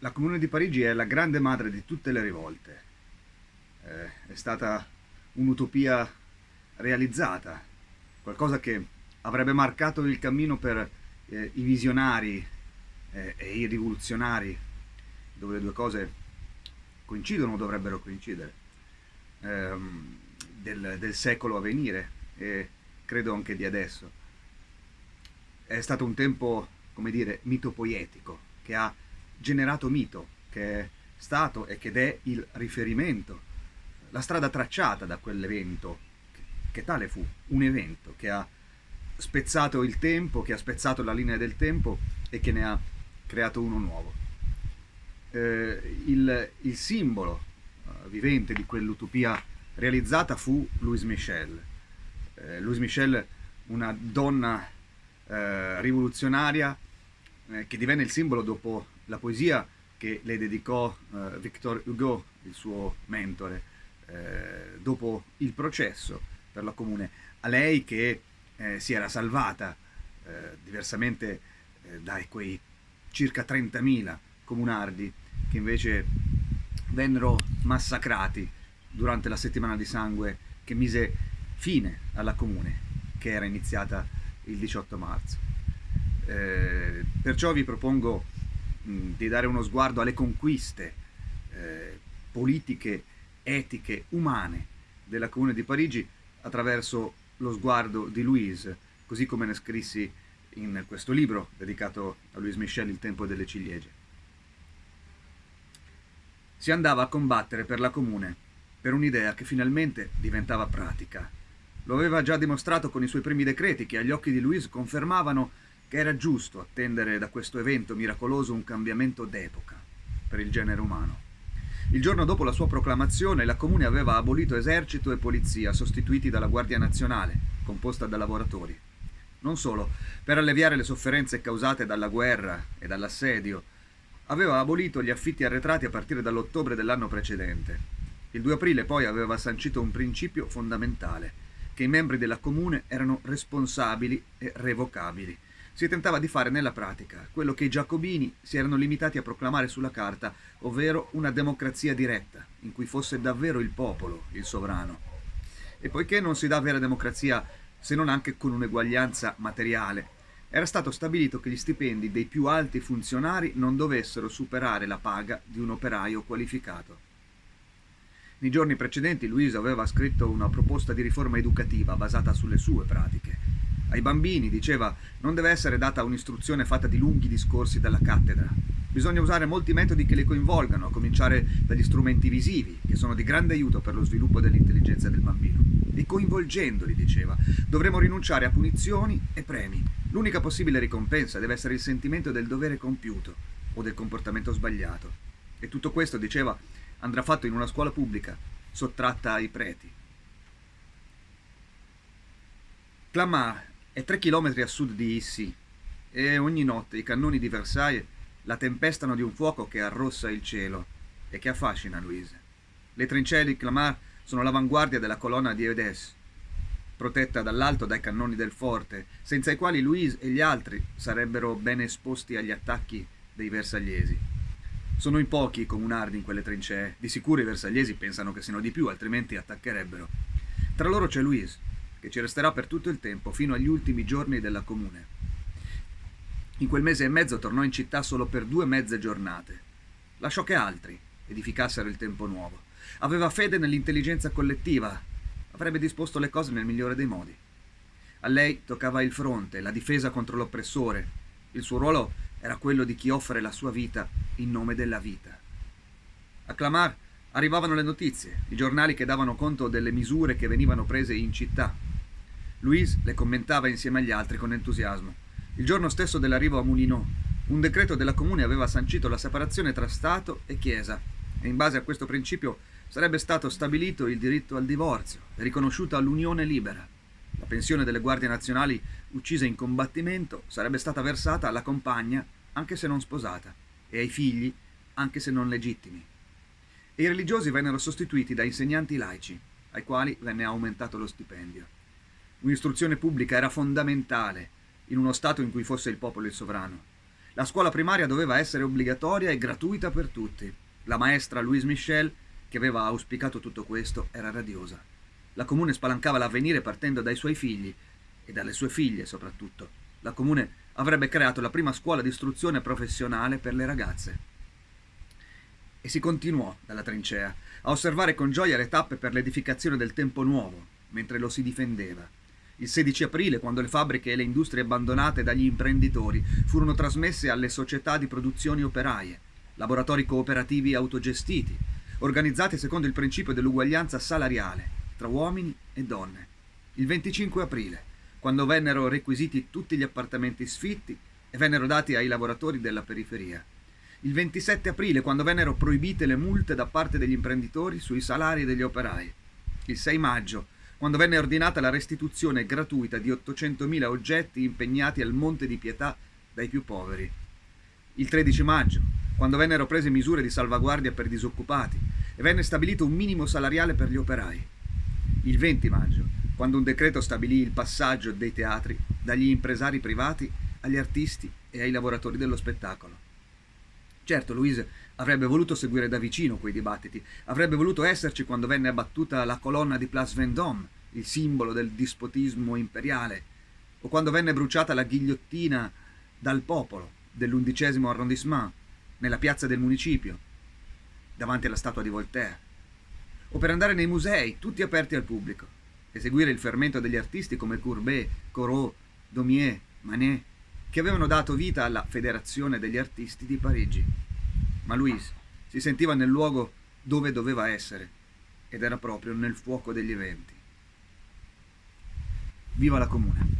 La Comune di Parigi è la grande madre di tutte le rivolte. Eh, è stata un'utopia realizzata, qualcosa che avrebbe marcato il cammino per eh, i visionari eh, e i rivoluzionari, dove le due cose coincidono o dovrebbero coincidere, ehm, del, del secolo a venire e credo anche di adesso. È stato un tempo, come dire, mitopoietico, che ha generato mito, che è stato e che è il riferimento, la strada tracciata da quell'evento, che, tale fu, un evento che ha spezzato il tempo, che ha spezzato la linea del tempo e che ne ha creato uno nuovo. Eh, il, il, simbolo uh, vivente di quell'utopia realizzata fu Louise Michel. Eh, Louise Michel, una donna eh, rivoluzionaria eh, che divenne il simbolo dopo la poesia che le dedicò eh, Victor Hugo, il suo mentore, eh, dopo il processo per la comune. A lei che eh, si era salvata, diversamente eh, da quei circa 30.000 comunardi che invece vennero massacrati durante la settimana di sangue che mise fine alla comune, che era iniziata il 18 marzo. Eh, perciò vi propongo di dare uno sguardo alle conquiste eh, politiche, etiche, umane della Comune di Parigi attraverso lo sguardo di Louise, così come ne scrissi in questo libro dedicato a Louise Michel, Il tempo delle ciliegie. Si andava a combattere per la Comune, per un'idea che finalmente diventava pratica. Lo aveva già dimostrato con i suoi primi decreti che agli occhi di Louise confermavano che era giusto attendere da questo evento miracoloso un cambiamento d'epoca per il genere umano. Il giorno dopo la sua proclamazione, la Comune aveva abolito esercito e polizia, sostituiti dalla Guardia Nazionale, composta da lavoratori. Non solo, per alleviare le sofferenze causate dalla guerra e dall'assedio, aveva abolito gli affitti arretrati a partire dall'ottobre dell'anno precedente. Il 2 aprile poi aveva sancito un principio fondamentale, che i membri della Comune erano responsabili e revocabili, si tentava di fare nella pratica quello che i giacobini si erano limitati a proclamare sulla carta, ovvero una democrazia diretta, in cui fosse davvero il popolo il sovrano. E poiché non si dà vera democrazia se non anche con un'eguaglianza materiale, era stato stabilito che gli stipendi dei più alti funzionari non dovessero superare la paga di un operaio qualificato. Nei giorni precedenti Luisa aveva scritto una proposta di riforma educativa basata sulle sue pratiche, ai bambini, diceva, non deve essere data un'istruzione fatta di lunghi discorsi dalla cattedra. Bisogna usare molti metodi che li coinvolgano, a cominciare dagli strumenti visivi, che sono di grande aiuto per lo sviluppo dell'intelligenza del bambino. E coinvolgendoli, diceva, dovremo rinunciare a punizioni e premi. L'unica possibile ricompensa deve essere il sentimento del dovere compiuto o del comportamento sbagliato. E tutto questo, diceva, andrà fatto in una scuola pubblica, sottratta ai preti. Clamart è tre chilometri a sud di Issy e ogni notte i cannoni di Versailles la tempestano di un fuoco che arrossa il cielo e che affascina Louise. Le trincee di Clamart sono l'avanguardia della colonna di Eudes, protetta dall'alto dai cannoni del forte, senza i quali Louise e gli altri sarebbero ben esposti agli attacchi dei versagliesi. Sono in pochi i comunardi in quelle trincee, di sicuro i versagliesi pensano che siano di più, altrimenti attaccherebbero. Tra loro c'è Louise, che ci resterà per tutto il tempo, fino agli ultimi giorni della comune. In quel mese e mezzo tornò in città solo per due mezze giornate. Lasciò che altri edificassero il tempo nuovo. Aveva fede nell'intelligenza collettiva, avrebbe disposto le cose nel migliore dei modi. A lei toccava il fronte, la difesa contro l'oppressore. Il suo ruolo era quello di chi offre la sua vita in nome della vita. A Clamart arrivavano le notizie, i giornali che davano conto delle misure che venivano prese in città, Louise le commentava insieme agli altri con entusiasmo. Il giorno stesso dell'arrivo a Moulineau, un decreto della Comune aveva sancito la separazione tra Stato e Chiesa e in base a questo principio sarebbe stato stabilito il diritto al divorzio e riconosciuta l'unione libera. La pensione delle guardie nazionali uccise in combattimento sarebbe stata versata alla compagna anche se non sposata e ai figli anche se non legittimi. E i religiosi vennero sostituiti da insegnanti laici, ai quali venne aumentato lo stipendio. Un'istruzione pubblica era fondamentale in uno Stato in cui fosse il popolo il sovrano. La scuola primaria doveva essere obbligatoria e gratuita per tutti. La maestra Louise Michel, che aveva auspicato tutto questo, era radiosa. La comune spalancava l'avvenire partendo dai suoi figli e dalle sue figlie soprattutto. La comune avrebbe creato la prima scuola di istruzione professionale per le ragazze. E si continuò dalla trincea a osservare con gioia le tappe per l'edificazione del tempo nuovo, mentre lo si difendeva. Il 16 aprile, quando le fabbriche e le industrie abbandonate dagli imprenditori furono trasmesse alle società di produzioni operaie, laboratori cooperativi autogestiti, organizzati secondo il principio dell'uguaglianza salariale tra uomini e donne. Il 25 aprile, quando vennero requisiti tutti gli appartamenti sfitti e vennero dati ai lavoratori della periferia. Il 27 aprile, quando vennero proibite le multe da parte degli imprenditori sui salari degli operai. Il 6 maggio, quando venne ordinata la restituzione gratuita di 800.000 oggetti impegnati al Monte di Pietà dai più poveri. Il 13 maggio, quando vennero prese misure di salvaguardia per disoccupati e venne stabilito un minimo salariale per gli operai. Il 20 maggio, quando un decreto stabilì il passaggio dei teatri dagli impresari privati agli artisti e ai lavoratori dello spettacolo. Certo, Louise avrebbe voluto seguire da vicino quei dibattiti, avrebbe voluto esserci quando venne abbattuta la colonna di Place Vendôme, il simbolo del dispotismo imperiale, o quando venne bruciata la ghigliottina dal popolo dell'undicesimo arrondissement nella piazza del municipio, davanti alla statua di Voltaire, o per andare nei musei, tutti aperti al pubblico e seguire il fermento degli artisti come Courbet, Corot, Daumier, Manet, che avevano dato vita alla Federazione degli Artisti di Parigi. Ma Louise si sentiva nel luogo dove doveva essere, ed era proprio nel fuoco degli eventi. Viva la Comune!